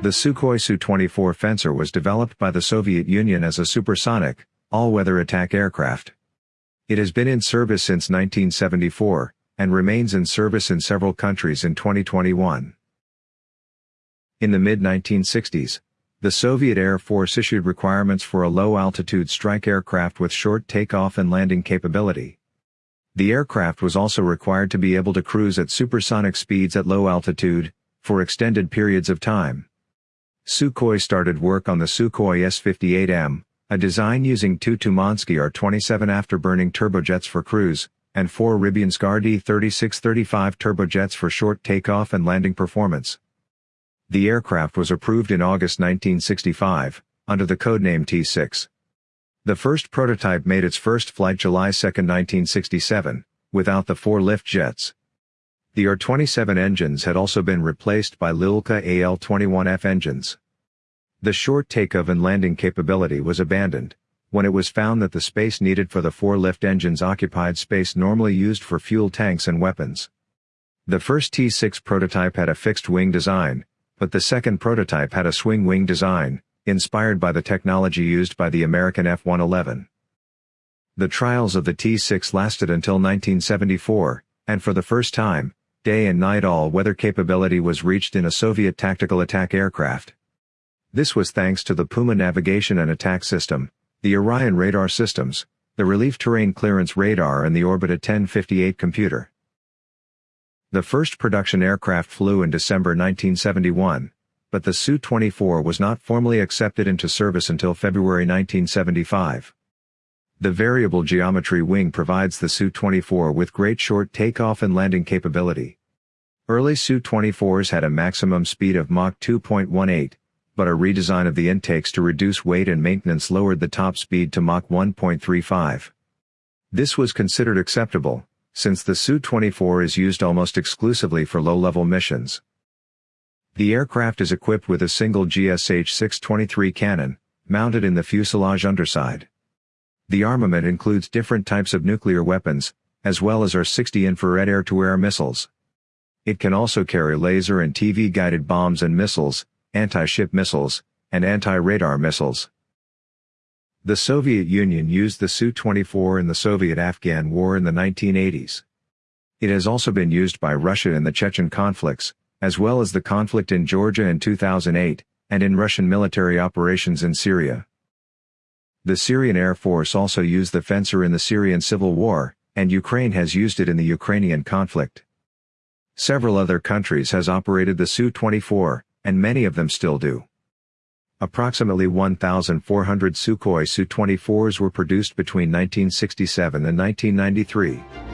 The Sukhoi Su-24 Fencer was developed by the Soviet Union as a supersonic, all-weather attack aircraft. It has been in service since 1974, and remains in service in several countries in 2021. In the mid-1960s, the Soviet Air Force issued requirements for a low-altitude strike aircraft with short takeoff and landing capability. The aircraft was also required to be able to cruise at supersonic speeds at low altitude, for extended periods of time. Sukhoi started work on the Sukhoi S-58M, a design using two Tumansky R-27 afterburning turbojets for cruise, and four Rybinsk RD-3635 turbojets for short takeoff and landing performance. The aircraft was approved in August 1965, under the codename T-6. The first prototype made its first flight July 2, 1967, without the four lift jets. The R-27 engines had also been replaced by Lyulka AL-21F engines. The short takeoff and landing capability was abandoned, when it was found that the space needed for the four lift engines occupied space normally used for fuel tanks and weapons. The first T-6 prototype had a fixed wing design, but the second prototype had a swing wing design, inspired by the technology used by the American F-111. The trials of the T-6 lasted until 1974, and for the first time, day and night all-weather capability was reached in a Soviet tactical attack aircraft. This was thanks to the Puma navigation and attack system, the Orion radar systems, the Relief Terrain Clearance radar and the Orbita 1058 computer. The first production aircraft flew in December 1971, but the Su-24 was not formally accepted into service until February 1975. The variable geometry wing provides the Su-24 with great short takeoff and landing capability. Early Su-24s had a maximum speed of Mach 2.18, but a redesign of the intakes to reduce weight and maintenance lowered the top speed to Mach 1.35. This was considered acceptable, since the Su-24 is used almost exclusively for low-level missions. The aircraft is equipped with a single GSH-623 cannon, mounted in the fuselage underside. The armament includes different types of nuclear weapons, as well as R-60 infrared air-to-air missiles. It can also carry laser and TV-guided bombs and missiles, anti-ship missiles, and anti-radar missiles. The Soviet Union used the Su-24 in the Soviet-Afghan War in the 1980s. It has also been used by Russia in the Chechen conflicts, as well as the conflict in Georgia in 2008, and in Russian military operations in Syria. The Syrian Air Force also used the Fencer in the Syrian civil war, and Ukraine has used it in the Ukrainian conflict. Several other countries has operated the Su-24, and many of them still do. Approximately 1,400 Sukhoi Su-24s were produced between 1967 and 1993.